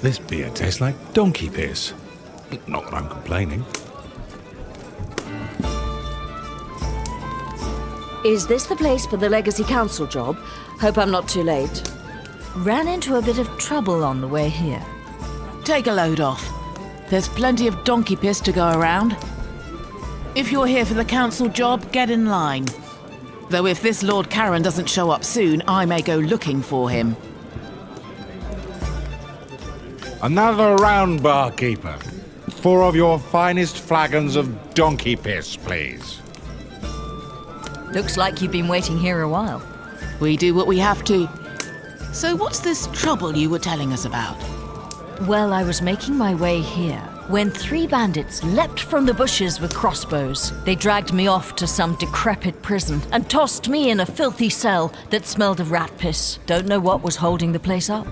This beer tastes like donkey piss. Not that I'm complaining. Is this the place for the Legacy Council job? Hope I'm not too late. Ran into a bit of trouble on the way here. Take a load off. There's plenty of donkey piss to go around. If you're here for the council job, get in line. Though if this Lord Charon doesn't show up soon, I may go looking for him. Another round, barkeeper. Four of your finest flagons of donkey piss, please. Looks like you've been waiting here a while. We do what we have to. So what's this trouble you were telling us about? Well, I was making my way here when three bandits leapt from the bushes with crossbows. They dragged me off to some decrepit prison and tossed me in a filthy cell that smelled of rat piss. Don't know what was holding the place up.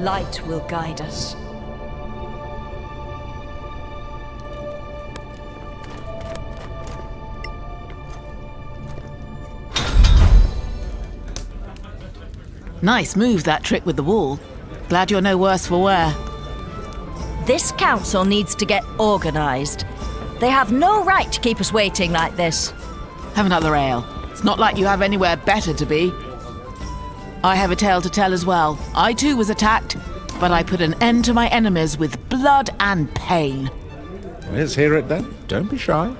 Light will guide us. Nice move, that trick with the wall. Glad you're no worse for wear. This council needs to get organised. They have no right to keep us waiting like this. Have another ale. It's not like you have anywhere better to be. I have a tale to tell as well. I too was attacked, but I put an end to my enemies with blood and pain. Let's hear it then. Don't be shy.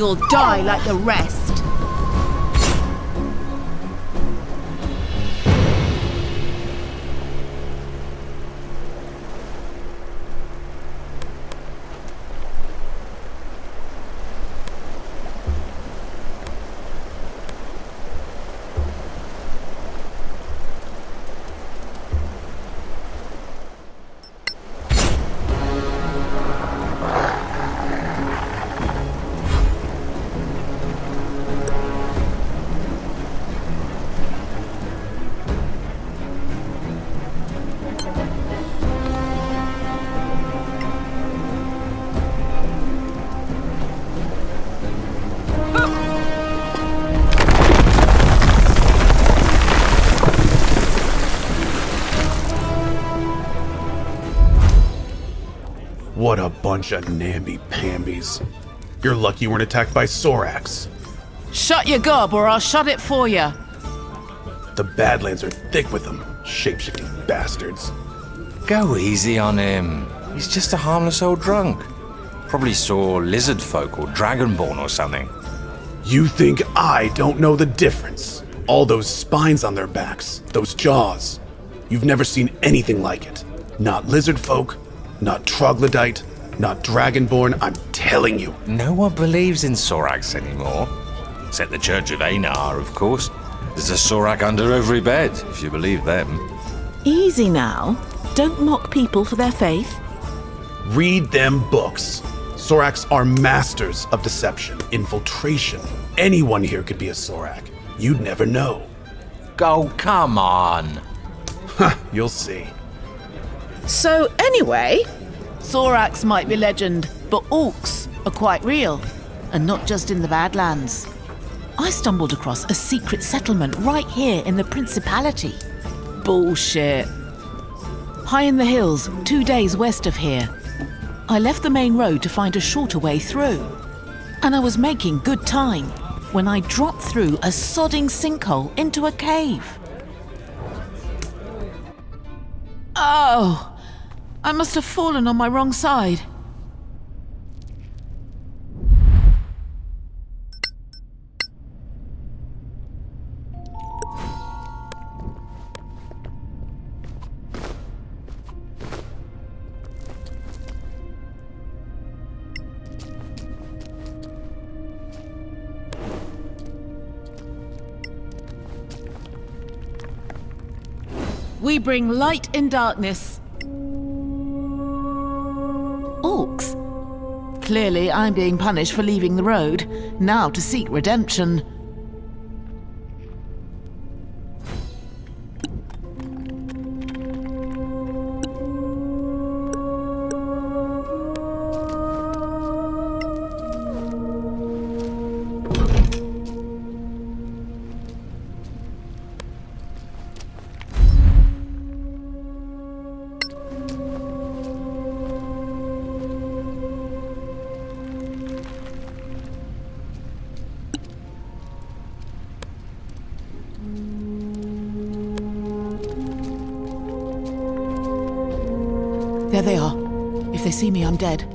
You'll die like the rest. Bunch of namby-pambies. You're lucky you weren't attacked by Sorax. Shut your gob or I'll shut it for you. The Badlands are thick with them, shape-shifting bastards. Go easy on him. He's just a harmless old drunk. Probably saw lizard folk or dragonborn or something. You think I don't know the difference? All those spines on their backs, those jaws. You've never seen anything like it. Not lizard folk, not troglodyte, not dragonborn, I'm telling you. No one believes in Sorax anymore. Except the Church of Einar, of course. There's a Sorak under every bed, if you believe them. Easy now. Don't mock people for their faith. Read them books. Sorax are masters of deception, infiltration. Anyone here could be a Sorak. You'd never know. Go, come on. You'll see. So, anyway, Sorax might be legend, but orcs are quite real. And not just in the Badlands. I stumbled across a secret settlement right here in the Principality. Bullshit. High in the hills, two days west of here. I left the main road to find a shorter way through. And I was making good time when I dropped through a sodding sinkhole into a cave. Oh, I must have fallen on my wrong side. We bring light in darkness. Clearly, I'm being punished for leaving the road, now to seek redemption. Dead.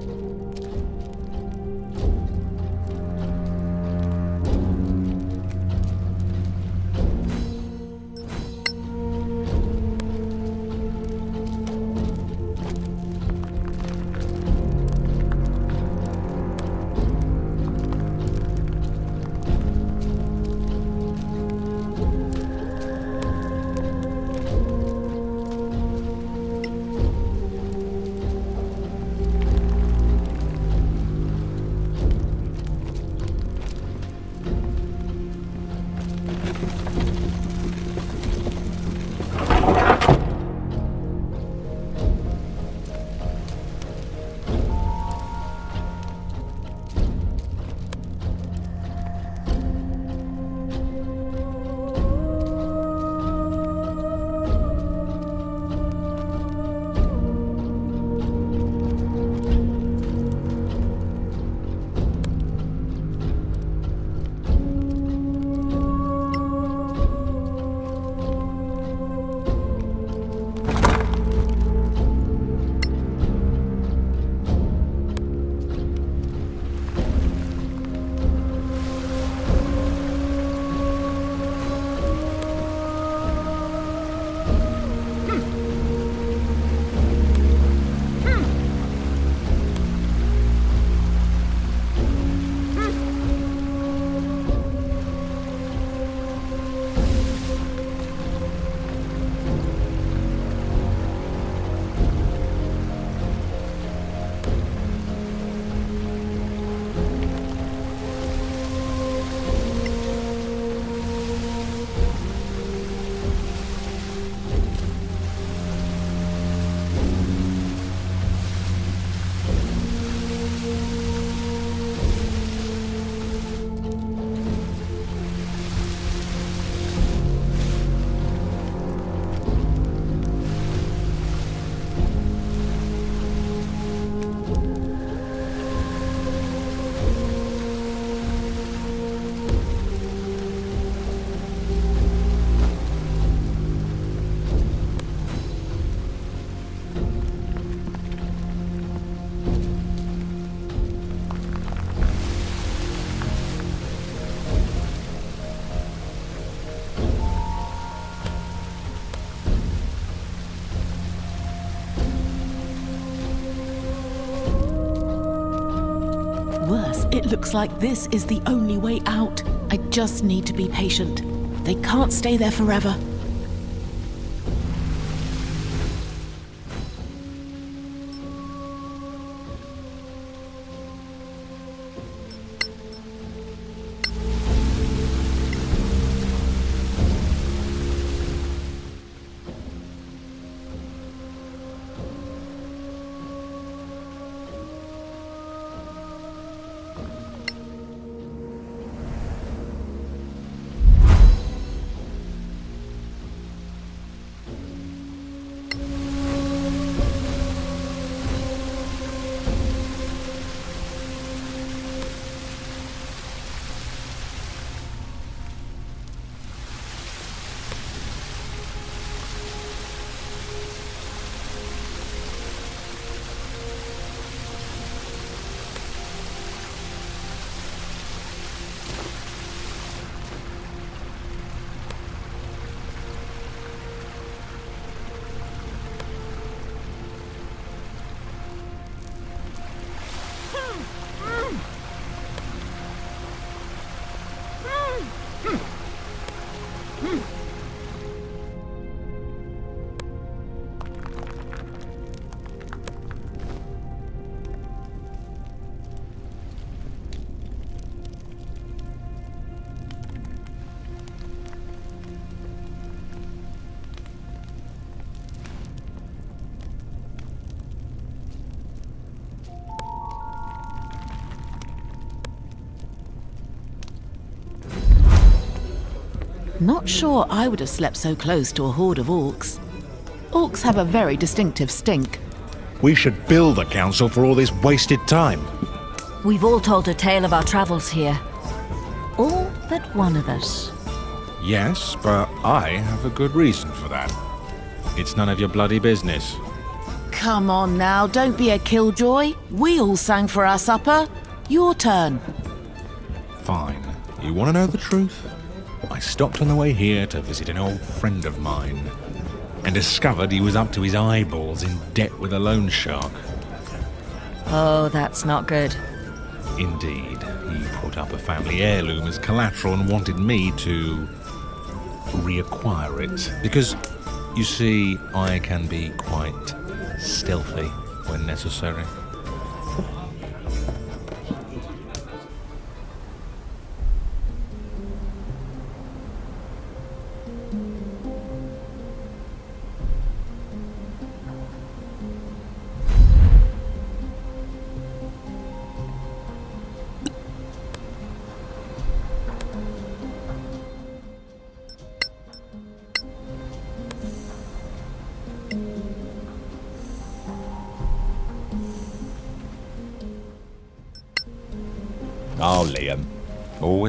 It looks like this is the only way out. I just need to be patient. They can't stay there forever. Not sure I would have slept so close to a horde of orcs. Orcs have a very distinctive stink. We should bill the council for all this wasted time. We've all told a tale of our travels here. All but one of us. Yes, but I have a good reason for that. It's none of your bloody business. Come on now, don't be a killjoy. We all sang for our supper. Your turn. Fine. You want to know the truth? I stopped on the way here to visit an old friend of mine and discovered he was up to his eyeballs in debt with a loan shark. Oh, that's not good. Indeed, he put up a family heirloom as collateral and wanted me to reacquire it. Because, you see, I can be quite stealthy when necessary.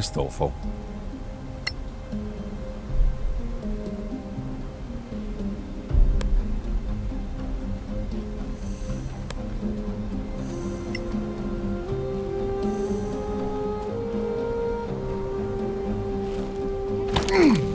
Always thoughtful. Everybody,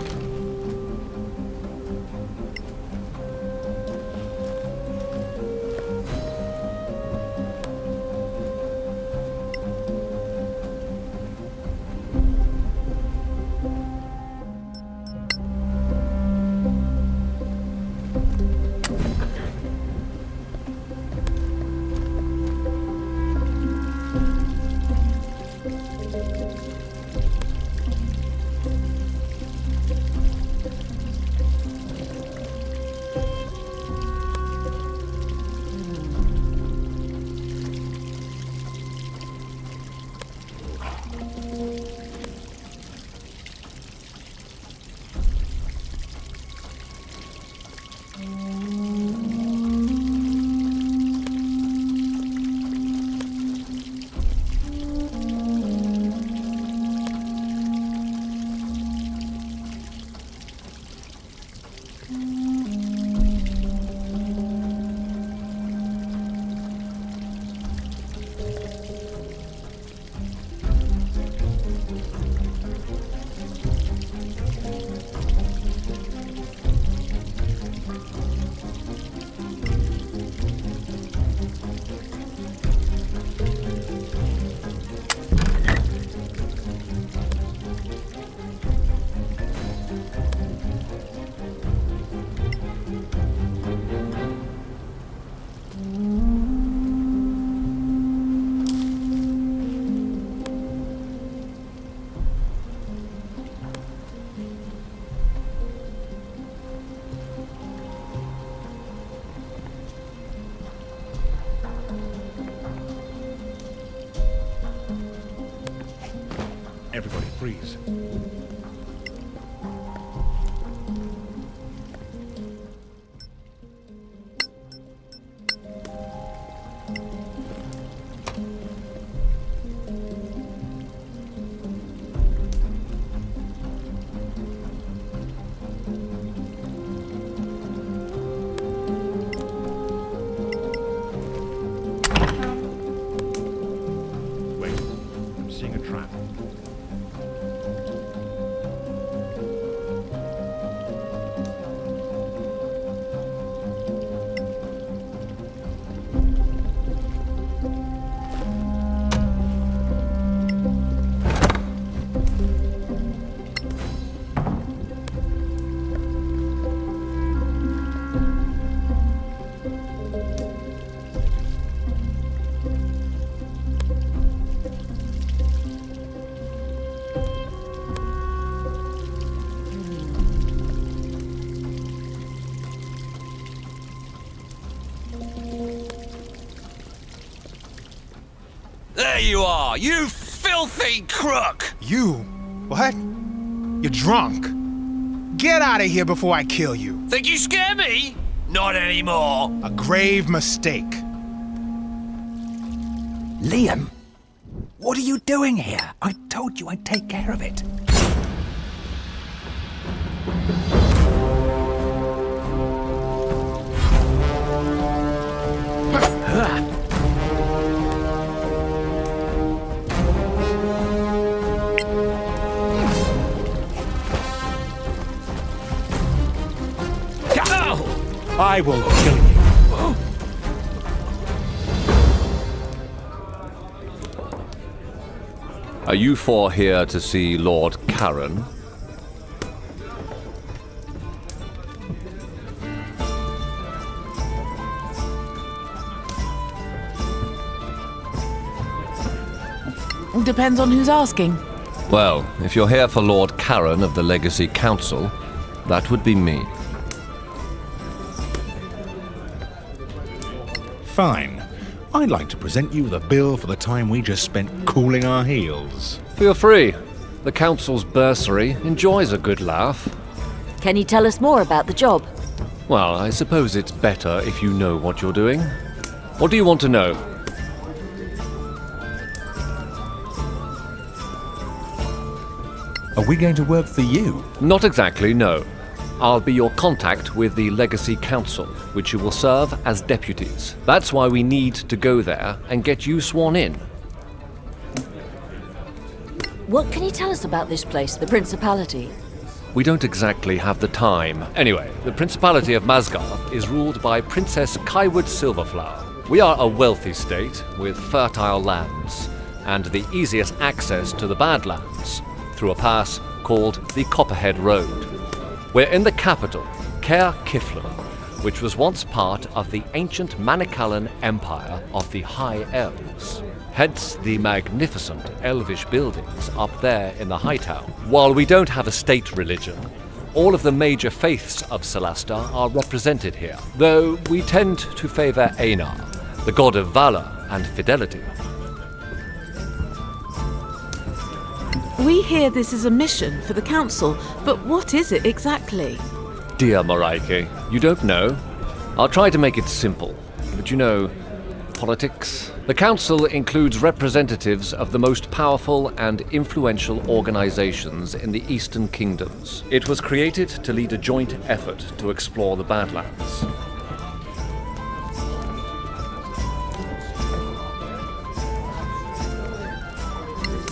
seeing a trap. You you filthy crook! You? What? You're drunk. Get out of here before I kill you. Think you scare me? Not anymore. A grave mistake. I will kill you. Are you four here to see Lord Karen? Depends on who's asking. Well, if you're here for Lord Karen of the Legacy Council, that would be me. Fine. I'd like to present you with a bill for the time we just spent cooling our heels. Feel free. The Council's bursary enjoys a good laugh. Can you tell us more about the job? Well, I suppose it's better if you know what you're doing. What do you want to know? Are we going to work for you? Not exactly, no. I'll be your contact with the Legacy Council, which you will serve as deputies. That's why we need to go there and get you sworn in. What can you tell us about this place, the Principality? We don't exactly have the time. Anyway, the Principality of Masgarth is ruled by Princess Kaiwood Silverflower. We are a wealthy state with fertile lands and the easiest access to the Badlands through a pass called the Copperhead Road. We're in the capital, Caer Kiflin, which was once part of the ancient Manicalan Empire of the High Elves. Hence the magnificent elvish buildings up there in the High Town. While we don't have a state religion, all of the major faiths of Celasta are represented here, though we tend to favor Einar, the god of valor and fidelity. We hear this is a mission for the council, but what is it exactly? Dear Moraike, you don't know? I'll try to make it simple, but you know, politics. The council includes representatives of the most powerful and influential organizations in the Eastern Kingdoms. It was created to lead a joint effort to explore the Badlands.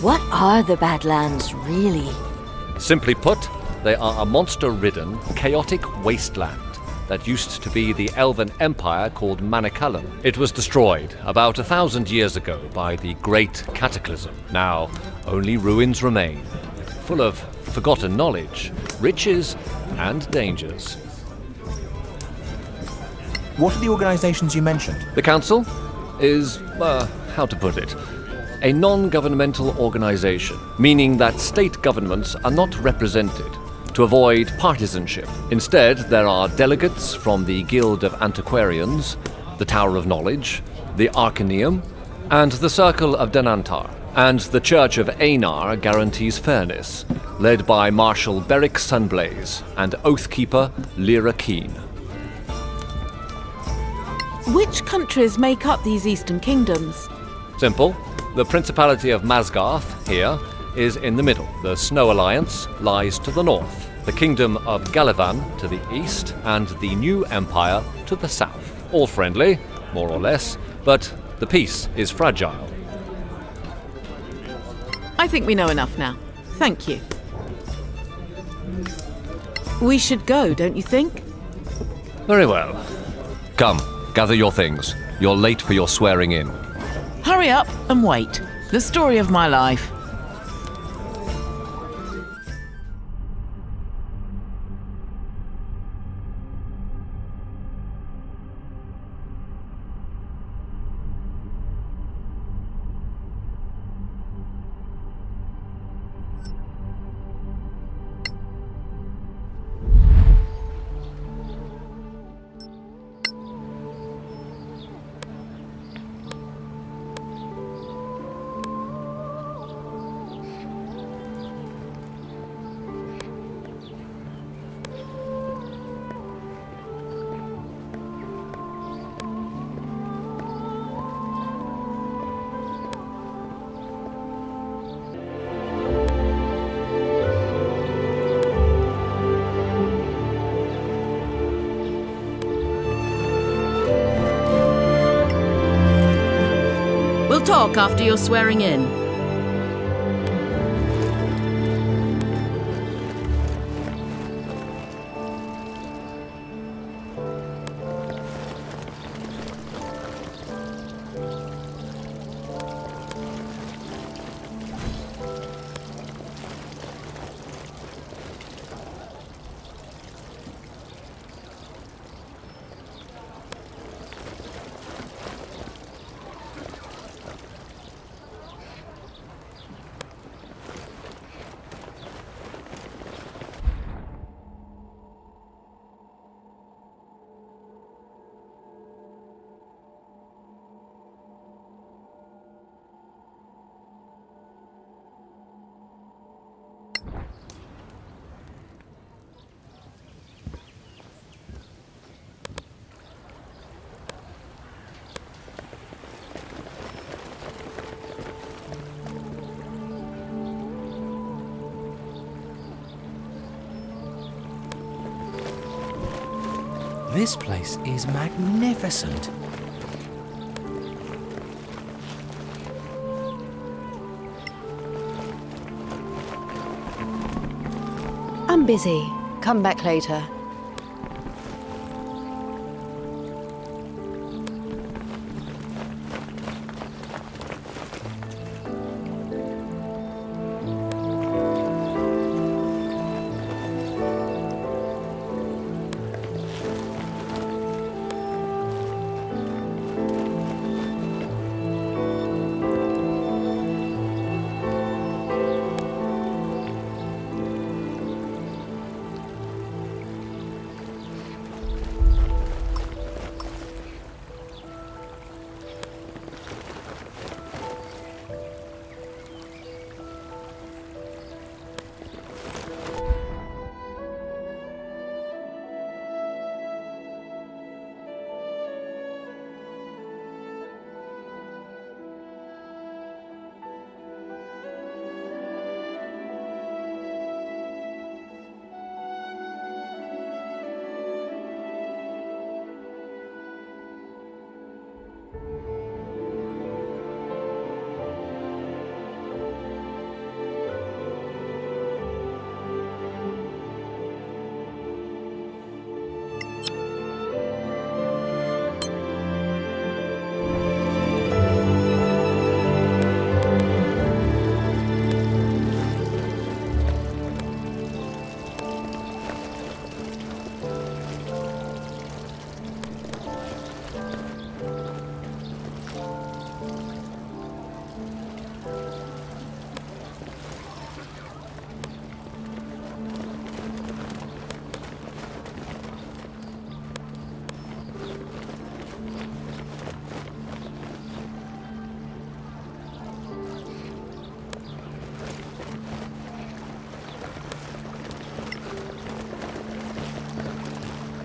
What are the Badlands, really? Simply put, they are a monster ridden, chaotic wasteland that used to be the elven empire called Manicalan. It was destroyed about a thousand years ago by the Great Cataclysm. Now, only ruins remain, full of forgotten knowledge, riches, and dangers. What are the organizations you mentioned? The Council is, uh, how to put it, a non governmental organization, meaning that state governments are not represented to avoid partisanship. Instead, there are delegates from the Guild of Antiquarians, the Tower of Knowledge, the Arcaneum, and the Circle of Denantar. And the Church of Einar guarantees fairness, led by Marshal Beric Sunblaze and Oathkeeper Lyra Keen. Which countries make up these eastern kingdoms? Simple. The Principality of Masgarth, here, is in the middle. The Snow Alliance lies to the north. The Kingdom of Galavan to the east, and the New Empire to the south. All friendly, more or less, but the peace is fragile. I think we know enough now. Thank you. We should go, don't you think? Very well. Come, gather your things. You're late for your swearing in. Hurry up and wait. The story of my life. Talk after your swearing in. This place is magnificent. I'm busy. Come back later.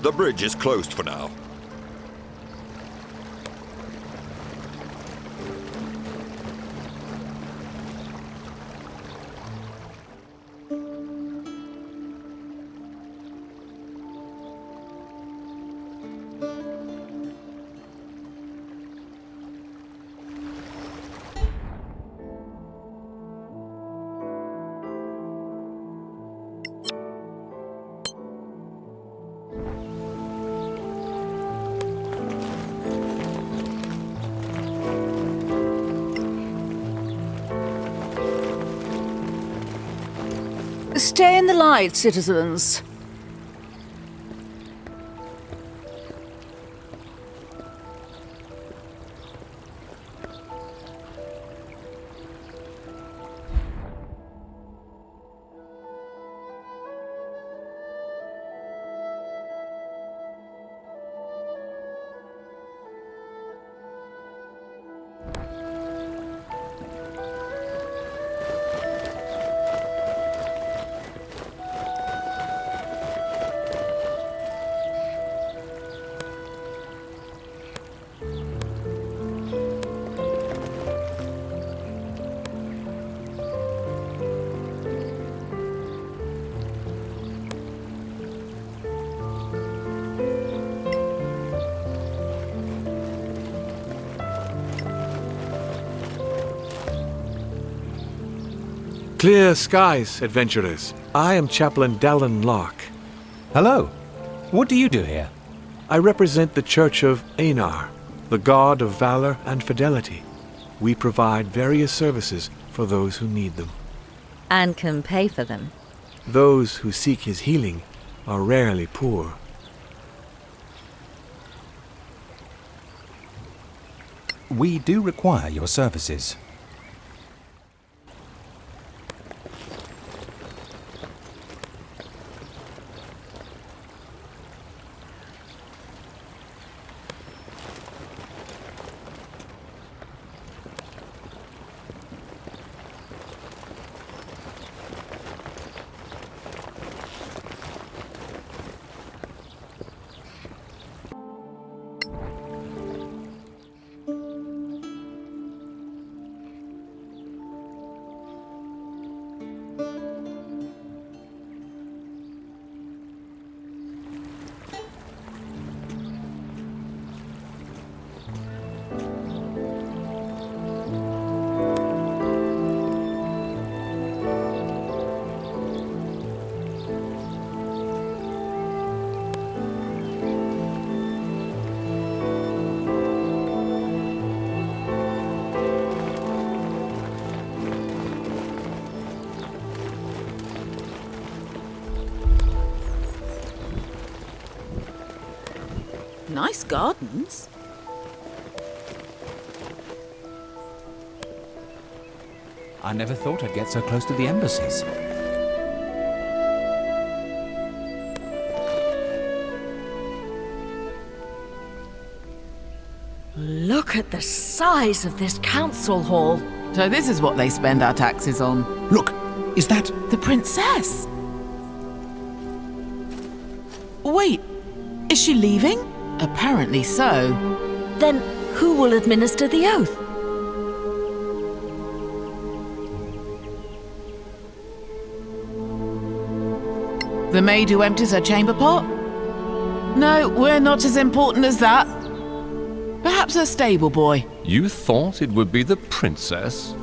The bridge is closed for now. Stay in the light, citizens. Clear skies, adventurers. I am Chaplain Dallin Locke. Hello. What do you do here? I represent the Church of Einar, the god of valor and fidelity. We provide various services for those who need them. And can pay for them. Those who seek his healing are rarely poor. We do require your services. Nice gardens. I never thought I'd get so close to the embassies. Look at the size of this council hall. So this is what they spend our taxes on. Look, is that... The princess? Wait, is she leaving? Apparently so. Then who will administer the oath? The maid who empties her chamber pot? No, we're not as important as that. Perhaps a stable boy. You thought it would be the princess?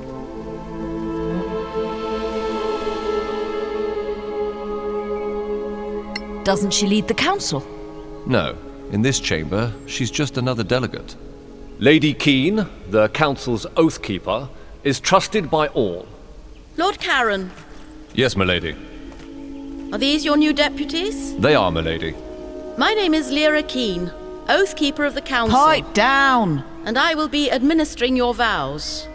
Doesn't she lead the council? No. In this chamber, she's just another delegate. Lady Keene, the council's oath keeper, is trusted by all. Lord Karen, Yes, milady. are these your new deputies? They are, milady. My name is Lyra Keene, Oath Keeper of the Council. Pipe down! And I will be administering your vows.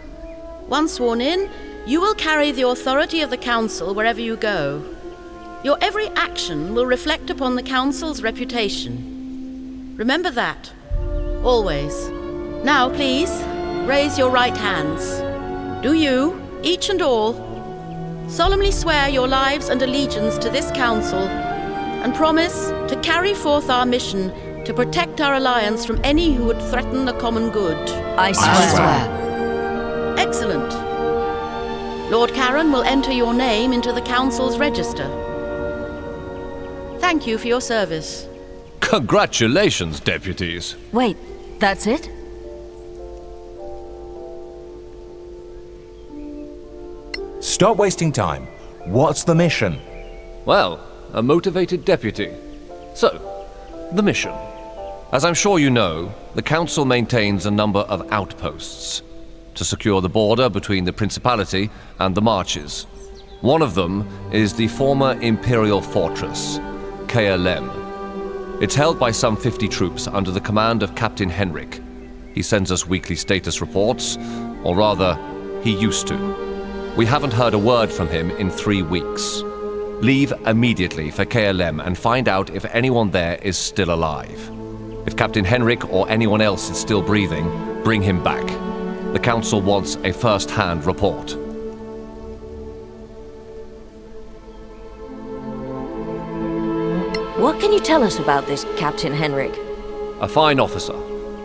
Once sworn in, you will carry the authority of the Council wherever you go. Your every action will reflect upon the Council's reputation. Remember that. Always. Now, please, raise your right hands. Do you, each and all, solemnly swear your lives and allegiance to this Council and promise to carry forth our mission to protect our alliance from any who would threaten the common good? I swear. Excellent. Lord Karen will enter your name into the Council's register. Thank you for your service. Congratulations, deputies. Wait, that's it? Stop wasting time. What's the mission? Well, a motivated deputy. So, the mission. As I'm sure you know, the Council maintains a number of outposts to secure the border between the Principality and the Marches. One of them is the former Imperial fortress, Caer Lem. It's held by some 50 troops under the command of Captain Henrik. He sends us weekly status reports, or rather, he used to. We haven't heard a word from him in three weeks. Leave immediately for Caer Lem and find out if anyone there is still alive. If Captain Henrik or anyone else is still breathing, bring him back. The Council wants a first hand report. What can you tell us about this Captain Henrik? A fine officer,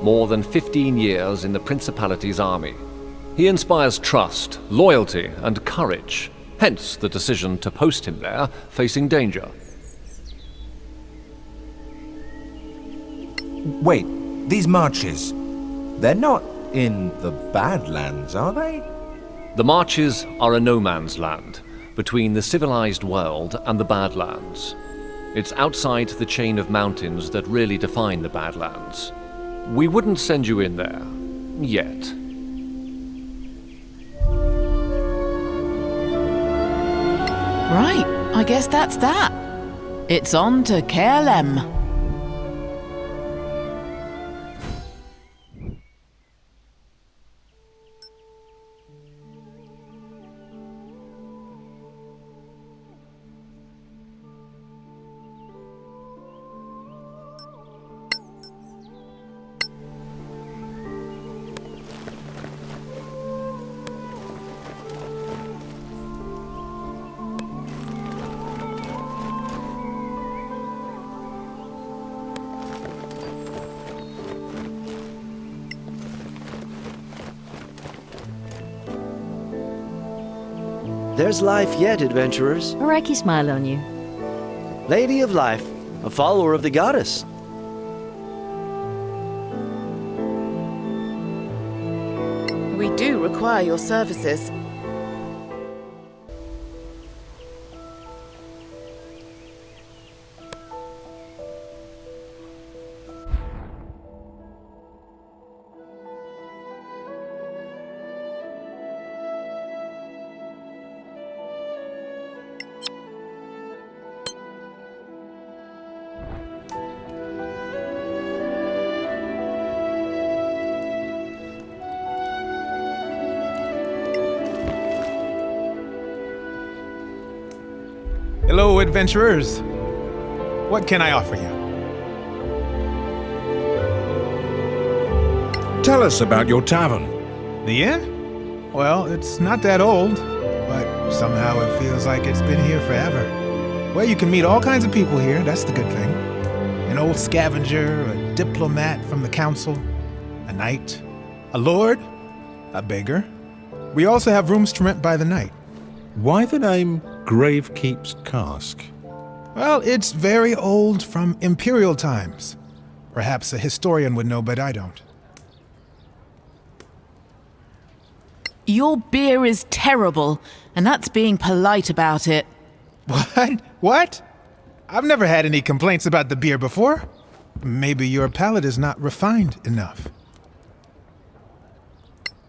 more than 15 years in the Principality's army. He inspires trust, loyalty, and courage, hence the decision to post him there, facing danger. Wait, these marches. They're not in the Badlands, are they? The Marches are a no man's land between the civilized world and the Badlands. It's outside the chain of mountains that really define the Badlands. We wouldn't send you in there. Yet. Right, I guess that's that. It's on to Caer Lem. There's life yet, adventurers. Araki smile on you. Lady of Life, a follower of the goddess. We do require your services. Adventurers. What can I offer you? Tell us about your tavern. The inn? Well, it's not that old, but somehow it feels like it's been here forever. Well, you can meet all kinds of people here, that's the good thing. An old scavenger, a diplomat from the council, a knight, a lord, a beggar. We also have rooms to rent by the night. Why the name Gravekeep's Cask? Well, it's very old from imperial times. Perhaps a historian would know, but I don't. Your beer is terrible, and that's being polite about it. What? What? I've never had any complaints about the beer before. Maybe your palate is not refined enough.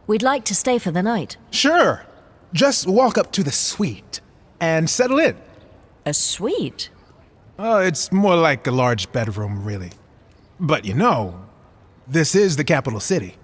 We'd like to stay for the night. Sure. Just walk up to the suite and settle in. A suite? Oh, it's more like a large bedroom, really. But you know, this is the capital city.